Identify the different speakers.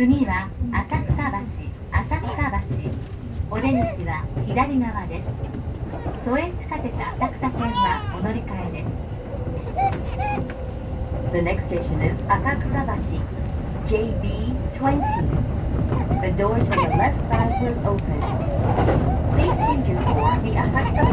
Speaker 1: 次は浅草橋浅草橋お出口は左側です都営地下鉄浅草線はお乗り換えです The next station is Akaksabashi, JB20. The doors on the left side will open. Please change for the Akaksa subway